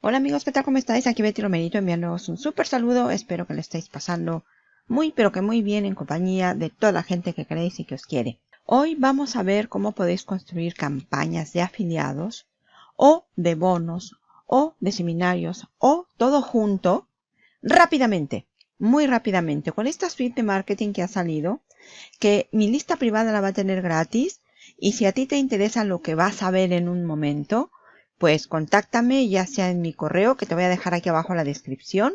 Hola amigos, ¿qué tal? ¿Cómo estáis? Aquí Betty Romerito enviándoos un súper saludo. Espero que lo estéis pasando muy pero que muy bien en compañía de toda la gente que queréis y que os quiere. Hoy vamos a ver cómo podéis construir campañas de afiliados o de bonos o de seminarios o todo junto rápidamente, muy rápidamente con esta suite de marketing que ha salido que mi lista privada la va a tener gratis y si a ti te interesa lo que vas a ver en un momento pues contáctame ya sea en mi correo que te voy a dejar aquí abajo en la descripción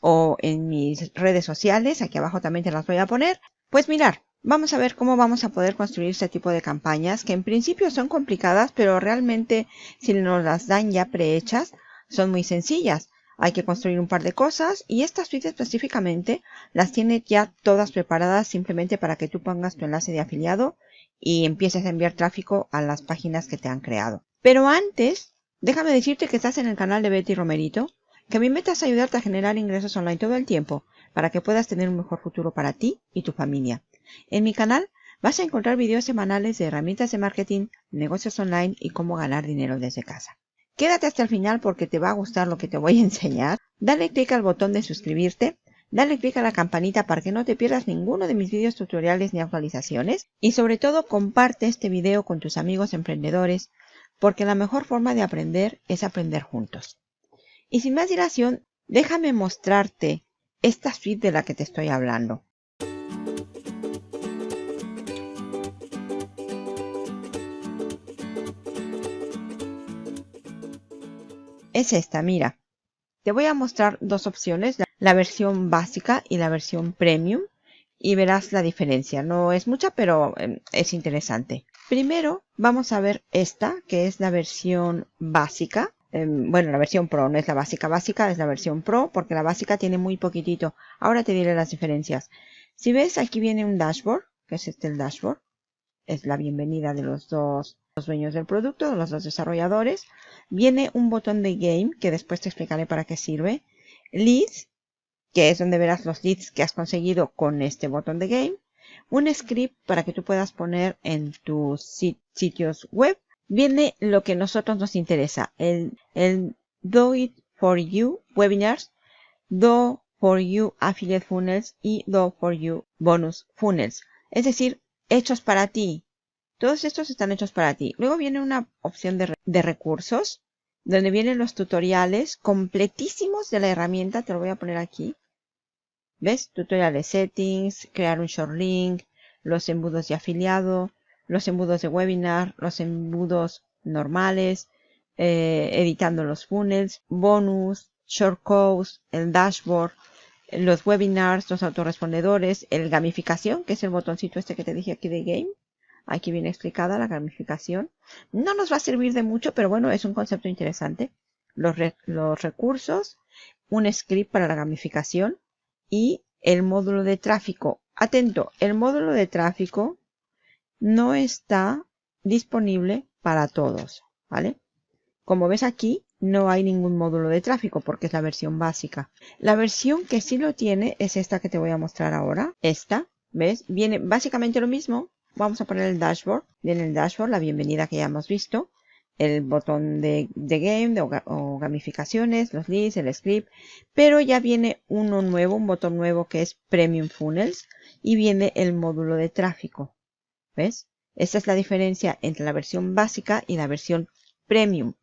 o en mis redes sociales, aquí abajo también te las voy a poner. Pues mirar, vamos a ver cómo vamos a poder construir este tipo de campañas que en principio son complicadas, pero realmente si nos las dan ya prehechas, son muy sencillas. Hay que construir un par de cosas y estas suite específicamente las tiene ya todas preparadas simplemente para que tú pongas tu enlace de afiliado y empieces a enviar tráfico a las páginas que te han creado. Pero antes, déjame decirte que estás en el canal de Betty Romerito, que mi meta es ayudarte a generar ingresos online todo el tiempo para que puedas tener un mejor futuro para ti y tu familia. En mi canal vas a encontrar videos semanales de herramientas de marketing, negocios online y cómo ganar dinero desde casa. Quédate hasta el final porque te va a gustar lo que te voy a enseñar. Dale clic al botón de suscribirte, dale clic a la campanita para que no te pierdas ninguno de mis videos tutoriales ni actualizaciones y sobre todo comparte este video con tus amigos emprendedores porque la mejor forma de aprender es aprender juntos. Y sin más dilación, déjame mostrarte esta suite de la que te estoy hablando. Es esta, mira. Te voy a mostrar dos opciones, la versión básica y la versión premium, y verás la diferencia. No es mucha, pero em, es interesante. Primero vamos a ver esta, que es la versión básica. Em, bueno, la versión Pro no es la básica básica, es la versión Pro, porque la básica tiene muy poquitito. Ahora te diré las diferencias. Si ves, aquí viene un dashboard, que es este el dashboard. Es la bienvenida de los dos los dueños del producto, de los dos desarrolladores. Viene un botón de Game, que después te explicaré para qué sirve. Leads, que es donde verás los leads que has conseguido con este botón de Game un script para que tú puedas poner en tus sitios web. Viene lo que a nosotros nos interesa, el, el Do It For You Webinars, Do For You Affiliate Funnels y Do For You Bonus Funnels. Es decir, hechos para ti. Todos estos están hechos para ti. Luego viene una opción de, de recursos, donde vienen los tutoriales completísimos de la herramienta. Te lo voy a poner aquí. ¿Ves? Tutoriales settings, crear un short link, los embudos de afiliado, los embudos de webinar, los embudos normales, eh, editando los funnels, bonus, short codes, el dashboard, los webinars, los autorrespondedores, el gamificación, que es el botoncito este que te dije aquí de game. Aquí viene explicada la gamificación. No nos va a servir de mucho, pero bueno, es un concepto interesante. Los, los recursos, un script para la gamificación, y el módulo de tráfico. Atento, el módulo de tráfico no está disponible para todos, ¿vale? Como ves aquí, no hay ningún módulo de tráfico porque es la versión básica. La versión que sí lo tiene es esta que te voy a mostrar ahora. Esta, ¿ves? Viene básicamente lo mismo. Vamos a poner el dashboard. Viene el dashboard, la bienvenida que ya hemos visto el botón de, game o, gamificaciones, los leads, el script, pero ya viene uno nuevo, un botón nuevo que es Premium Funnels y viene el módulo de tráfico. ¿Ves? Esta es la diferencia entre la versión básica y la versión Premium.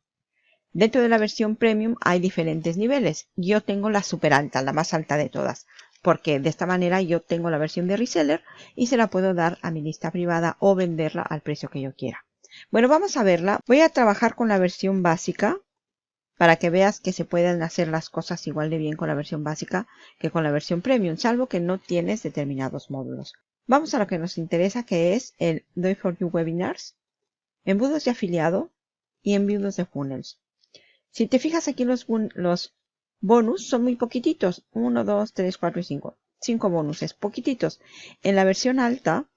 Dentro de la versión Premium hay diferentes niveles. Yo tengo la super alta, la más alta de todas, porque de esta manera yo tengo la versión de reseller y se la puedo dar a mi lista privada o venderla al precio que yo quiera. Bueno, vamos a verla. Voy a trabajar con la versión básica para que veas que se pueden hacer las cosas igual de bien con la versión básica que con la versión premium, salvo que no tienes determinados módulos. Vamos a lo que nos interesa, que es el Do for You Webinars, embudos de afiliado y embudos de funnels. Si te fijas aquí los, los bonus son muy poquititos. 1, 2, 3, 4 y 5. 5 bonuses, poquititos. En la versión alta,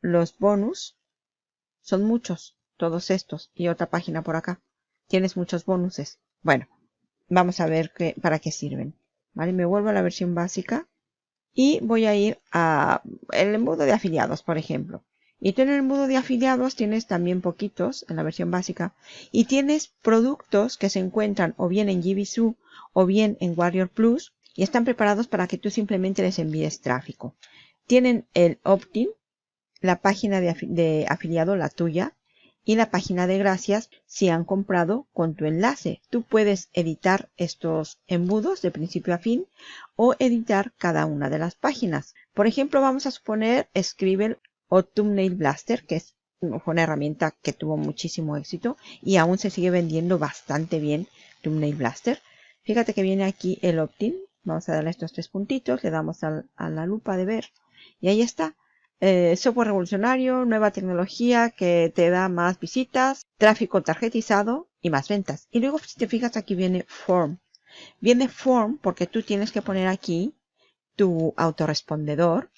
los bonus son muchos, todos estos. Y otra página por acá. Tienes muchos bonuses. Bueno, vamos a ver qué, para qué sirven. ¿Vale? Me vuelvo a la versión básica. Y voy a ir a el embudo de afiliados, por ejemplo. Y tú en el embudo de afiliados tienes también poquitos en la versión básica. Y tienes productos que se encuentran o bien en GBSU o bien en Warrior Plus y están preparados para que tú simplemente les envíes tráfico. Tienen el opt-in, la página de, afiliado, la tuya, y la página de gracias si han comprado con tu enlace. Tú puedes editar estos embudos de principio a fin o editar cada una de las páginas. Por ejemplo, vamos a suponer Scribble o Thumbnail Blaster, que es una herramienta que tuvo muchísimo éxito y aún se sigue vendiendo bastante bien Thumbnail Blaster. Fíjate que viene aquí el opt-in. Vamos a darle estos tres puntitos, le damos a la lupa de ver y ahí está. Eh, software revolucionario, nueva tecnología que te da más visitas, tráfico tarjetizado y más ventas. Y luego si te fijas aquí viene Form. Viene Form porque tú tienes que poner aquí tu autorrespondedor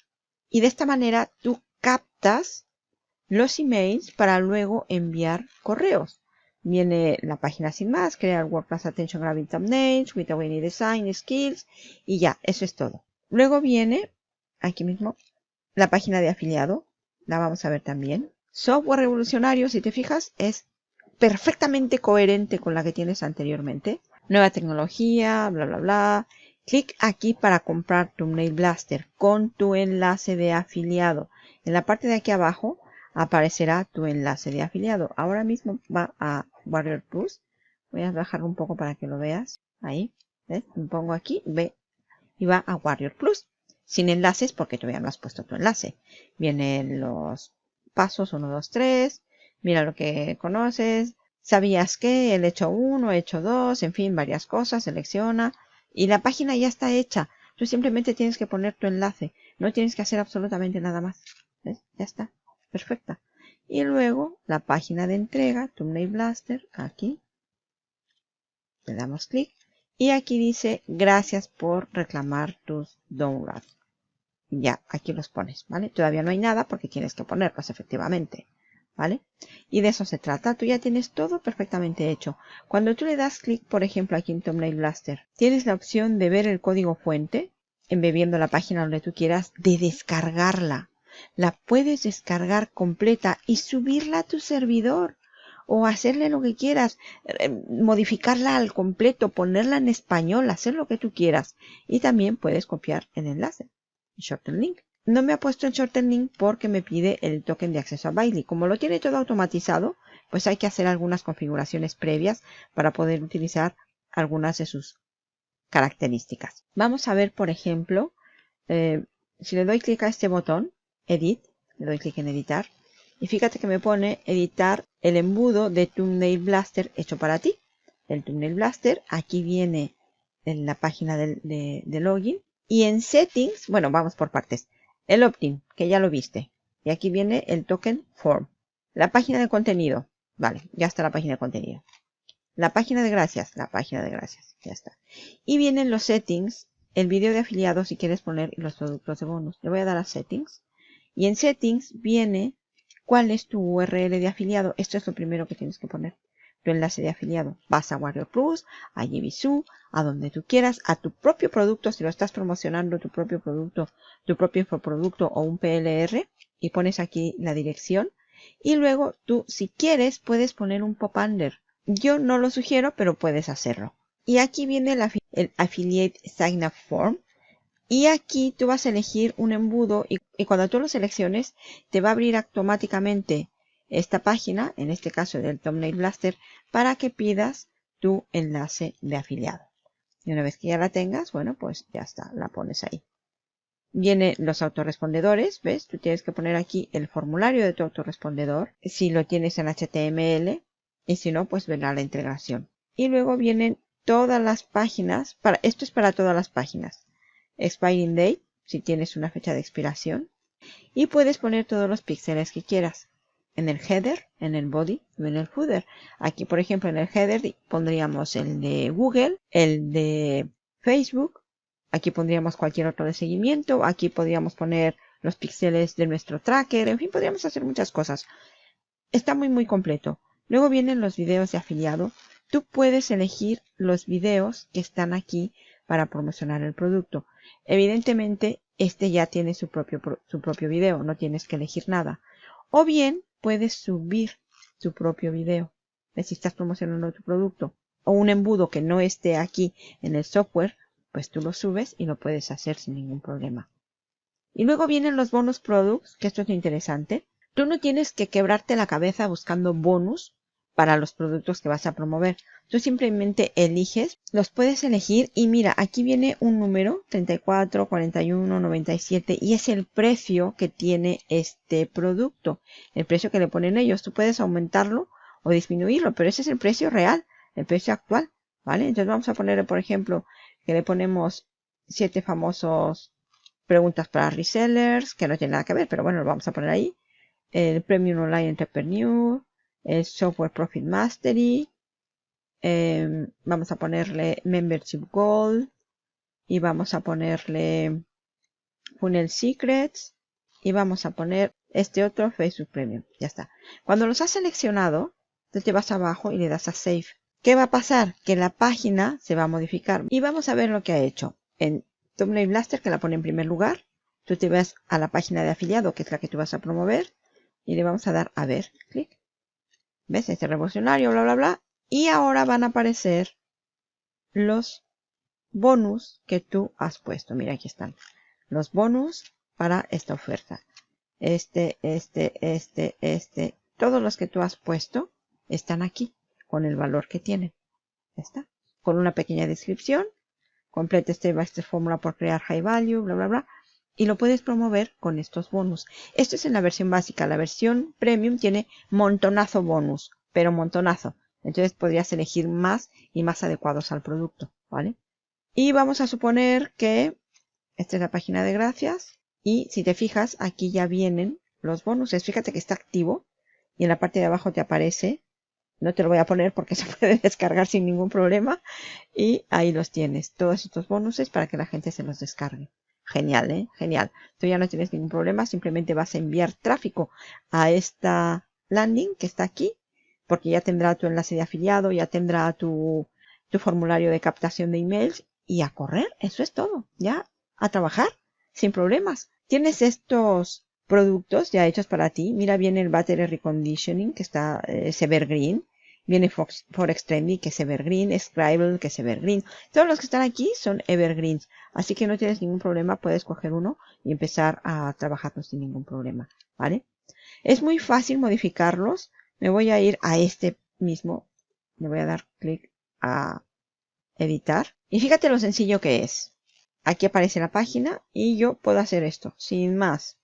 y de esta manera tú captas los emails para luego enviar correos. Viene la página sin más, crear WordPress Attention Grabbing Thumbnails, with any design skills y ya, eso es todo. Luego viene aquí mismo la página de afiliado. La vamos a ver también. Software revolucionario, si te fijas, es perfectamente coherente con la que tienes anteriormente. Nueva tecnología, bla, bla, bla. Clic aquí para comprar tu Mail Blaster con tu enlace de afiliado. En la parte de aquí abajo aparecerá tu enlace de afiliado. Ahora mismo va a Warrior Plus. Voy a bajar un poco para que lo veas. Ahí. ¿ves? Me pongo aquí, ve. Y va a Warrior Plus sin enlaces porque todavía no has puesto tu enlace. Vienen los pasos 1, 2, 3. Mira lo que conoces. ¿Sabías que? El hecho 1, hecho 2, en fin, varias cosas. Selecciona. Y la página ya está hecha. Tú simplemente tienes que poner tu enlace. No tienes que hacer absolutamente nada más. ¿Ves? Ya está. Perfecta. Y luego la página de entrega, Thumbnail Blaster, aquí. Le damos clic. Y aquí dice, gracias por reclamar tus downloads ya aquí los pones, ¿vale? Todavía no hay nada porque tienes que ponerlos efectivamente, ¿vale? Y de eso se trata. Tú ya tienes todo perfectamente hecho. Cuando tú le das clic, por ejemplo, aquí en Thumbnail Blaster, tienes la opción de ver el código fuente, embebiendo la página donde tú quieras, de descargarla. La puedes descargar completa y subirla a tu servidor o hacerle lo que quieras, eh, modificarla al completo, ponerla en español, hacer lo que tú quieras. Y también puedes copiar el enlace. Shorten Link. No me ha puesto en Shorten Link porque me pide el token de acceso a Bailey. Como lo tiene todo automatizado, pues hay que hacer algunas configuraciones previas para poder utilizar algunas de sus características. Vamos a ver, por ejemplo, eh, si le doy clic a este botón, Edit, le doy clic en Editar, y fíjate que me pone editar el embudo de Thumbnail Blaster hecho para ti. El Thumbnail Blaster, aquí viene en la página de login, y en settings, bueno, vamos por partes. El opt-in, que ya lo viste. Y aquí viene el token form. La página de contenido. Vale, ya está la página de contenido. La página de gracias, la página de gracias, ya está. Y vienen los settings, el vídeo de afiliado si quieres poner los productos de bonus. Le voy a dar a settings. Y en settings viene cuál es tu URL de afiliado. Esto es lo primero que tienes que poner tu enlace de afiliado. Vas a Warrior Plus, a Jibisu, a donde tú quieras, a tu propio producto, si lo estás promocionando, tu propio producto, tu propio infoproducto o un PLR, y pones aquí la dirección. Y luego tú, si quieres, puedes poner un pop-under. Yo no lo sugiero, pero puedes hacerlo. Y aquí viene el, Affiliate Sign Up Form. Y aquí tú vas a elegir un embudo y, y cuando tú lo selecciones, te va a abrir automáticamente esta página, en este caso del Thumbnail Blaster, para que pidas tu enlace de afiliado. Y una vez que ya la tengas, bueno, pues ya está, la pones ahí. Vienen los autorrespondedores, ¿ves? Tú tienes que poner aquí el formulario de tu autorrespondedor, si lo tienes en HTML, y si no, pues verá la integración. Y luego vienen todas las páginas, para, esto es para todas las páginas. Expiring date, si tienes una fecha de expiración. Y puedes poner todos los píxeles que quieras en el header, en el body y en el footer. Aquí, por ejemplo, en el header pondríamos el de Google, el de Facebook. Aquí pondríamos cualquier otro de seguimiento. Aquí podríamos poner los píxeles de nuestro tracker. En fin, podríamos hacer muchas cosas. Está muy, muy completo. Luego vienen los videos de afiliado. Tú puedes elegir los videos que están aquí para promocionar el producto. Evidentemente, este ya tiene su propio, su propio video. No tienes que elegir nada. O bien puedes subir tu propio video. Si estás promocionando tu producto o un embudo que no esté aquí en el software, pues tú lo subes y lo puedes hacer sin ningún problema. Y luego vienen los bonus products, que esto es interesante. Tú no tienes que quebrarte la cabeza buscando bonus para los productos que vas a promover. Tú simplemente eliges, los puedes elegir y mira, aquí viene un número 34, 41, 97 y es el precio que tiene este producto, el precio que le ponen ellos. Tú puedes aumentarlo o disminuirlo, pero ese es el precio real el precio actual, ¿vale? Entonces vamos a poner, por ejemplo, que le ponemos siete famosos preguntas para resellers, que no tiene nada que ver, pero bueno, lo vamos a poner ahí. El Premium Online Entrepreneur, el Software Profit Mastery, em, vamos a ponerle Membership Gold y vamos a ponerle Funnel Secrets y vamos a poner este otro Facebook Premium. Ya está. Cuando los has seleccionado, te vas abajo y le das a Save. ¿Qué va a pasar? Que la página se va a modificar. Y vamos a ver lo que ha hecho. En Thumbnail Blaster, que la pone en primer lugar, tú te vas a la página de afiliado, que es la que tú vas a promover, y le vamos a dar a ver, clic. ¿Ves? Este revolucionario, bla, bla, bla. Y ahora van a aparecer los bonus que tú has puesto. Mira, aquí están. Los bonus para esta oferta. Este, este, este, este. Todos los que tú has puesto están aquí con el valor que tiene. Ya está. Con una pequeña descripción. Complete este esta fórmula por crear high value, bla, bla, bla. Y lo puedes promover con estos bonus. Esto es en la versión básica. La versión premium tiene montonazo bonus, pero montonazo. Entonces podrías elegir más y más adecuados al producto, ¿vale? Y vamos a suponer que esta es la página de gracias. Y si te fijas, aquí ya vienen los bonuses. Fíjate que está activo. Y en la parte de abajo te aparece no te lo voy a poner porque se puede descargar sin ningún problema. Y ahí los tienes. Todos estos bonuses para que la gente se los descargue. Genial, ¿eh? Genial. Tú ya no tienes ningún problema. Simplemente vas a enviar tráfico a esta landing que está aquí. Porque ya tendrá tu enlace de afiliado, ya tendrá tu, tu formulario de captación de emails. Y a correr. Eso es todo. Ya a trabajar sin problemas. Tienes estos productos ya hechos para ti. Mira, viene el Battery Reconditioning, que está eh, Evergreen. Viene Fox, Forex Trendy, que es Evergreen. Scribble, que es Evergreen. Todos los que están aquí son Evergreens. Así que no tienes ningún problema. Puedes coger uno y empezar a trabajarlos sin ningún problema. ¿Vale? Es muy fácil modificarlos. Me voy a ir a este mismo. Le voy a dar clic a editar. Y fíjate lo sencillo que es. Aquí aparece la página y yo puedo hacer esto sin más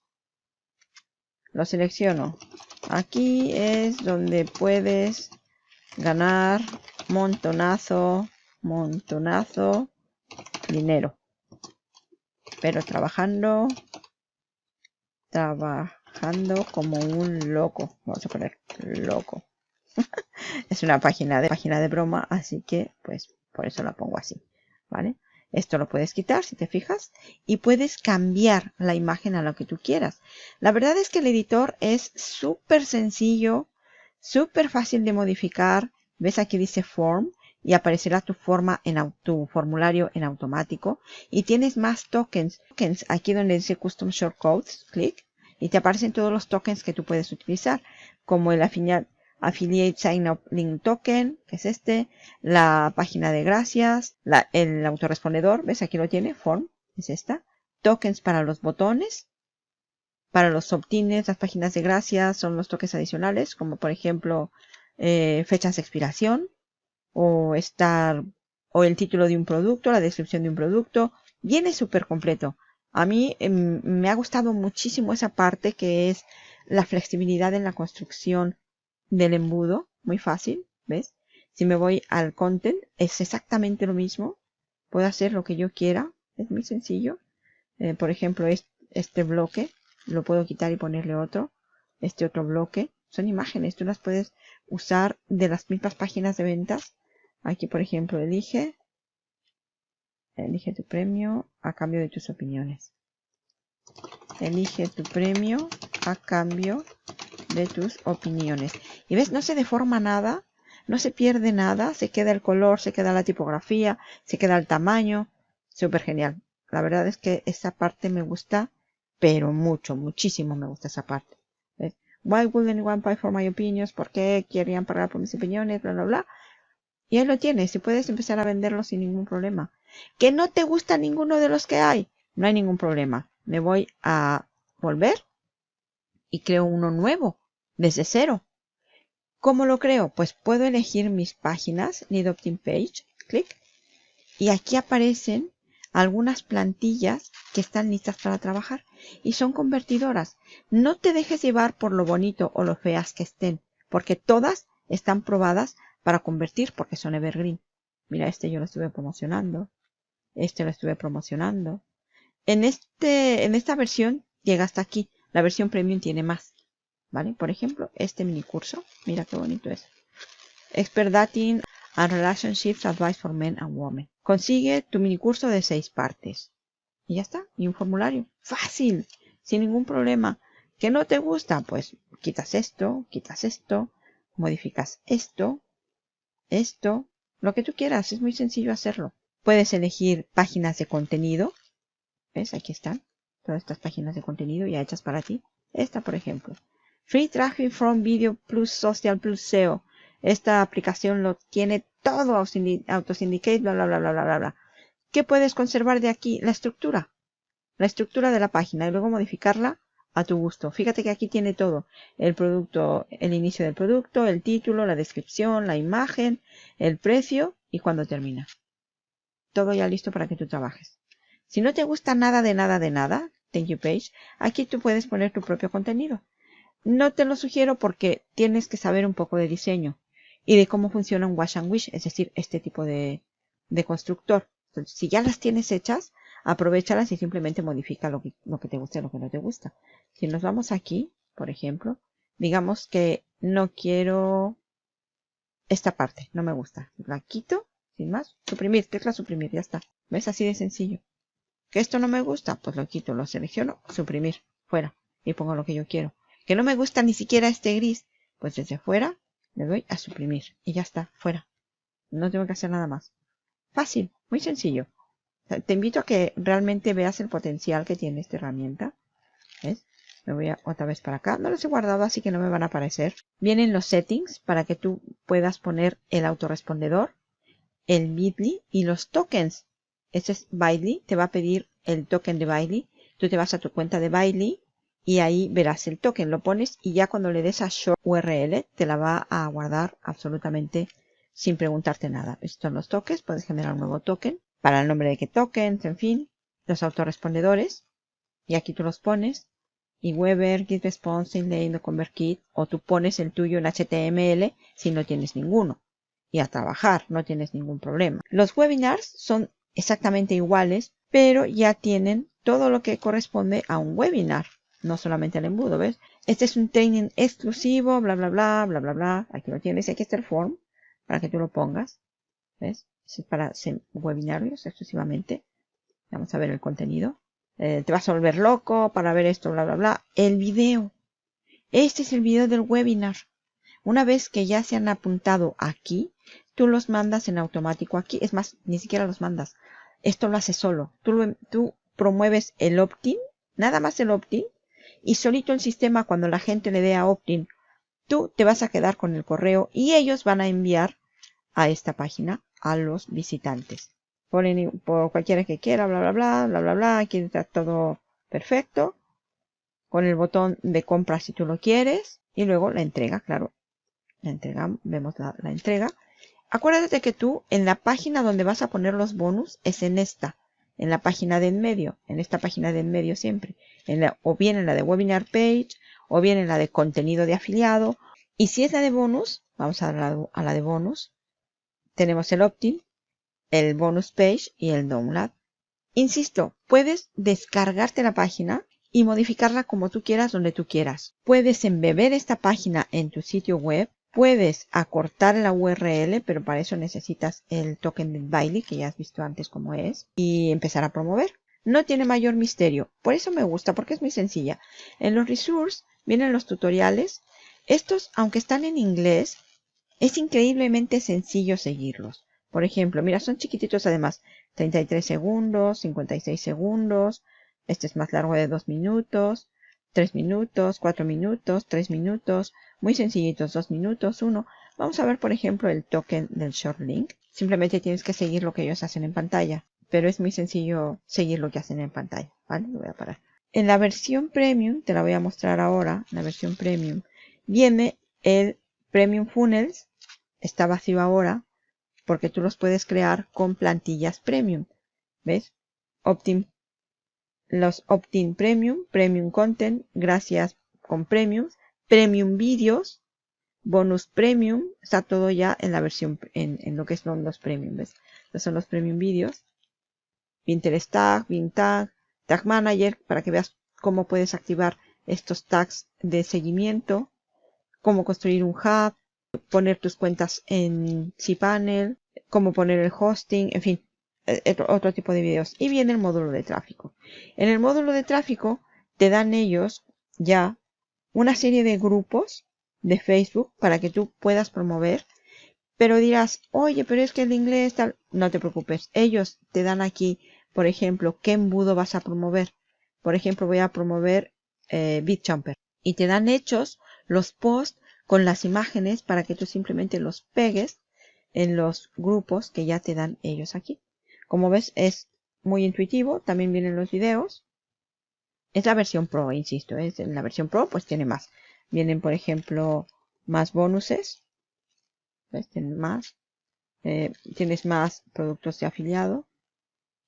lo selecciono. Aquí es donde puedes ganar montonazo, montonazo dinero. Pero trabajando, trabajando como un loco. Vamos a poner loco. es una página de página de broma, así que pues por eso la pongo así, ¿vale? Esto lo puedes quitar si te fijas y puedes cambiar la imagen a lo que tú quieras. La verdad es que el editor es súper sencillo, súper fácil de modificar. Ves aquí dice form y aparecerá tu forma en tu formulario en automático. Y tienes más tokens. tokens aquí donde dice custom shortcodes, clic y te aparecen todos los tokens que tú puedes utilizar como el Affiliate Sign Up Link Token, que es este, la página de gracias, el autorrespondedor, ¿ves? Aquí lo tiene, Form, es esta. Tokens para los botones, para los opt-ins, las páginas de gracias son los tokens adicionales, como por ejemplo eh, fechas de expiración, o estar, o el título de un producto, la descripción de un producto. Viene súper completo. A mí em, me ha gustado muchísimo esa parte que es la flexibilidad en la construcción del embudo, muy fácil, ¿ves? Si me voy al content, es exactamente lo mismo. Puedo hacer lo que yo quiera, es muy sencillo. Eh, por ejemplo, este bloque, lo puedo quitar y ponerle otro. Este otro bloque, son imágenes, tú las puedes usar de las mismas páginas de ventas. Aquí, por ejemplo, elige, elige tu premio a cambio de tus opiniones. Elige tu premio a cambio de tus opiniones. Y ves, no se deforma nada, no se pierde nada, se queda el color, se queda la tipografía, se queda el tamaño. Súper genial. La verdad es que esa parte me gusta, pero mucho, muchísimo me gusta esa parte. Why would anyone pay for my opinions? ¿Por qué querían pagar por mis opiniones? Bla, bla, bla. Y ahí lo tienes y puedes empezar a venderlo sin ningún problema. ¿Que no te gusta ninguno de los que hay? No hay ningún problema. Me voy a volver y creo uno nuevo, desde cero. ¿Cómo lo creo? Pues puedo elegir mis páginas, Need Opt-in Page, clic, y aquí aparecen algunas plantillas que están listas para trabajar y son convertidoras. No te dejes llevar por lo bonito o lo feas que estén, porque todas están probadas para convertir porque son evergreen. Mira, este yo lo estuve promocionando. Este lo estuve promocionando. En, este, en esta versión llega hasta aquí. La versión premium tiene más. ¿Vale? Por ejemplo, este mini curso. Mira qué bonito es. Expert Dating and Relationships Advice for Men and Women. Consigue tu mini curso de seis partes. Y ya está. Y un formulario. Fácil. Sin ningún problema. ¿Que no te gusta? Pues quitas esto, quitas esto, modificas esto, esto, lo que tú quieras. Es muy sencillo hacerlo. Puedes elegir páginas de contenido. ¿Ves? Aquí están. Todas estas páginas de contenido ya hechas para ti. Esta, por ejemplo. Free Traffic from Video plus Social plus SEO. Esta aplicación lo tiene todo Autosyndicate, bla, bla, bla, bla, bla, bla. ¿Qué puedes conservar de aquí? La estructura. La estructura de la página y luego modificarla a tu gusto. Fíjate que aquí tiene todo. El producto, el inicio del producto, el título, la descripción, la imagen, el precio y cuando termina. Todo ya listo para que tú trabajes. Si no te gusta nada de nada de nada, thank you page, aquí tú puedes poner tu propio contenido. No te lo sugiero porque tienes que saber un poco de diseño y de cómo funciona un wash and wish, es decir, este tipo de, de constructor. Si ya las tienes hechas, aprovechalas y simplemente modifica lo que, lo que te gusta y lo que no te gusta. Si nos vamos aquí, por ejemplo, digamos que no quiero esta parte, no me gusta. La quito, sin más, suprimir, tecla suprimir, ya está. ¿Ves? Así de sencillo. Que esto no me gusta, pues lo quito, lo selecciono, suprimir, fuera, y pongo lo que yo quiero. Que no me gusta ni siquiera este gris, pues desde fuera le doy a suprimir y ya está, fuera. No tengo que hacer nada más. Fácil, muy sencillo. Te invito a que realmente veas el potencial que tiene esta herramienta. ¿Ves? Me voy otra vez para acá. No los he guardado, así que no me van a aparecer. Vienen los settings para que tú puedas poner el autorrespondedor, el Bitly y los tokens. Este es Bitly. Te va a pedir el token de Bitly. Tú te vas a tu cuenta de Bitly y ahí verás el token. Lo pones y ya cuando le des a Show URL te la va a guardar absolutamente sin preguntarte nada. Estos son los tokens. Puedes generar un nuevo token para el nombre de qué tokens, en fin. Los autorrespondedores. Y aquí tú los pones y Weber, Git Response, Inlane o ConvertKit, o tú pones el tuyo en HTML si no tienes ninguno. Y a trabajar, no tienes ningún problema. Los webinars son exactamente iguales, pero ya tienen todo lo que corresponde a un webinar, no solamente al embudo, ¿ves? Este es un training exclusivo, bla, bla, bla, bla, bla, bla. Aquí lo tienes, aquí está el form para que tú lo pongas, ¿ves? Es para webinarios exclusivamente. Vamos a ver el contenido. Eh, te vas a volver loco para ver esto, bla, bla, bla. El video. Este es el video del webinar. Una vez que ya se han apuntado aquí, tú los mandas en automático aquí. Es más, ni siquiera los mandas. Esto lo hace solo. Tú, tú promueves el opt-in, nada más el opt-in, y solito el sistema cuando la gente le dé a opt-in, tú te vas a quedar con el correo y ellos van a enviar a esta página a los visitantes por, por cualquiera que quiera, bla, bla, bla, bla, bla, bla. Aquí está todo perfecto. Con el botón de compra si tú lo quieres. Y luego la entrega, claro. La entrega, vemos la, entrega. Acuérdate que tú en la página donde vas a poner los bonus es en esta. En la página de en medio. En esta página de en medio siempre. En la, o bien en la de webinar page. O bien en la de contenido de afiliado. Y si es la de bonus, vamos a la, a la de bonus. Tenemos el opt-in el bonus page y el download. Insisto, puedes descargarte la página y modificarla como tú quieras donde tú quieras. Puedes embeber esta página en tu sitio web. Puedes acortar la URL, pero para eso necesitas el token de Bailey, que ya has visto antes cómo es, y empezar a promover. No tiene mayor misterio. Por eso me gusta, porque es muy sencilla. En los resources vienen los tutoriales. Estos, aunque están en inglés, es increíblemente sencillo seguirlos. Por ejemplo, mira, son chiquititos además. 33 segundos, 56 segundos. Este es más largo de 2 minutos. 3 minutos, 4 minutos, 3 minutos, muy sencillitos, 2 minutos, 1. Vamos a ver, por ejemplo, el token del short link. Simplemente tienes que seguir lo que ellos hacen en pantalla, pero es muy sencillo seguir lo que hacen en pantalla, ¿vale? Voy a parar. En la versión premium, te la voy a mostrar ahora, la versión premium, viene el premium funnels, está vacío ahora, porque tú los puedes crear con plantillas premium. ¿Ves? Optin, los opt-in premium, premium content, gracias con premiums, premium videos, bonus premium, está todo ya en la versión, en, lo que son los premium, ¿ves? Estos son los premium videos. Pinterest tag, tag, tag manager, para que veas cómo puedes activar estos tags de seguimiento, cómo construir un hub, poner tus cuentas en cPanel, cómo poner el hosting, en fin, eh, otro tipo de videos. Y viene el módulo de tráfico. En el módulo de tráfico te dan ellos ya una serie de grupos de Facebook para que tú puedas promover. Pero dirás, oye, pero es que el inglés tal. No te preocupes. Ellos te dan aquí, por ejemplo, qué embudo vas a promover. Por ejemplo, voy a promover eh, BitJumper. Y te dan hechos los posts con las imágenes para que tú simplemente los pegues en los grupos que ya te dan ellos aquí. Como ves es muy intuitivo, también vienen los videos. Es la versión Pro, insisto, es en la versión Pro pues tiene más. Vienen por ejemplo más bonuses. ¿Ves? Tienes más. Eh, tienes más productos de afiliado.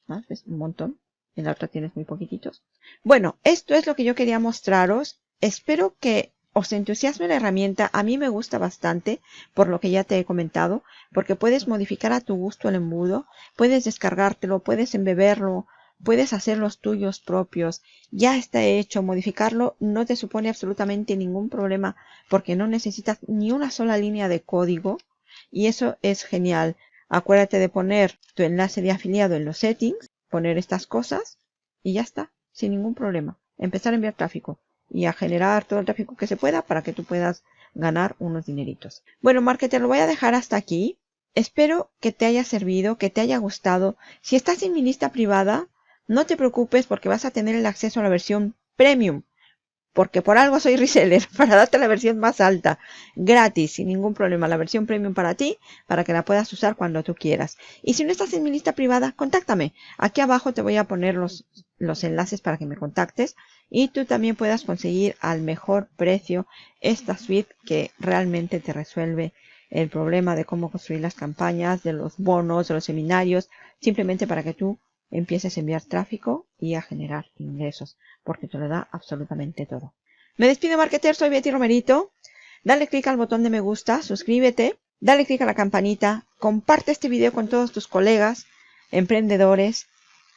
Más, ¿ves? Un montón. En la otra tienes muy poquititos. Bueno, esto es lo que yo quería mostraros. Espero que os entusiasme la herramienta, a mí me gusta bastante, por lo que ya te he comentado, porque puedes modificar a tu gusto el embudo, puedes descargártelo, puedes embeberlo, puedes hacer los tuyos propios, ya está hecho, modificarlo no te supone absolutamente ningún problema porque no necesitas ni una sola línea de código y eso es genial. Acuérdate de poner tu enlace de afiliado en los settings, poner estas cosas y ya está, sin ningún problema. Empezar a enviar tráfico y a generar todo el tráfico que se pueda para que tú puedas ganar unos dineritos. Bueno, marketer, lo voy a dejar hasta aquí. Espero que te haya servido, que te haya gustado. Si estás en mi lista privada, no te preocupes porque vas a tener el acceso a la versión premium porque por algo soy reseller, para darte la versión más alta, gratis, sin ningún problema, la versión premium para ti, para que la puedas usar cuando tú quieras. Y si no estás en mi lista privada, contáctame. Aquí abajo te voy a poner los, los enlaces para que me contactes y tú también puedas conseguir al mejor precio esta suite que realmente te resuelve el problema de cómo construir las campañas, de los bonos, de los seminarios, simplemente para que tú empieces a enviar tráfico y a generar ingresos, porque te lo da absolutamente todo. Me despido, marketer, soy Betty Romerito. Dale clic al botón de me gusta, suscríbete, dale clic a la campanita, comparte este video con todos tus colegas, emprendedores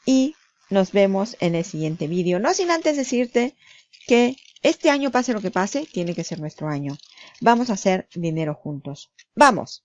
y nos vemos en el siguiente video. No sin antes decirte que este año, pase lo que pase, tiene que ser nuestro año. Vamos a hacer dinero juntos. ¡Vamos!